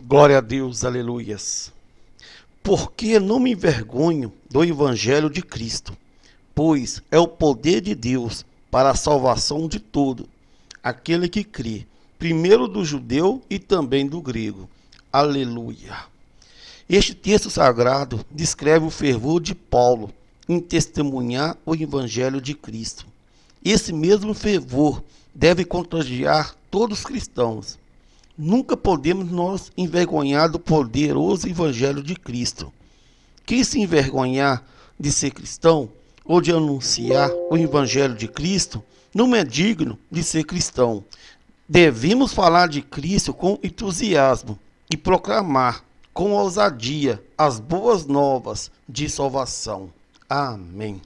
Glória a Deus, aleluias. Porque não me envergonho do Evangelho de Cristo, pois é o poder de Deus para a salvação de todo, aquele que crê, primeiro do judeu e também do grego. Aleluia. Este texto sagrado descreve o fervor de Paulo em testemunhar o Evangelho de Cristo. Esse mesmo fervor deve contagiar todos os cristãos. Nunca podemos nos envergonhar do poderoso Evangelho de Cristo. Quem se envergonhar de ser cristão ou de anunciar o Evangelho de Cristo não é digno de ser cristão. Devemos falar de Cristo com entusiasmo e proclamar com ousadia as boas novas de salvação. Amém.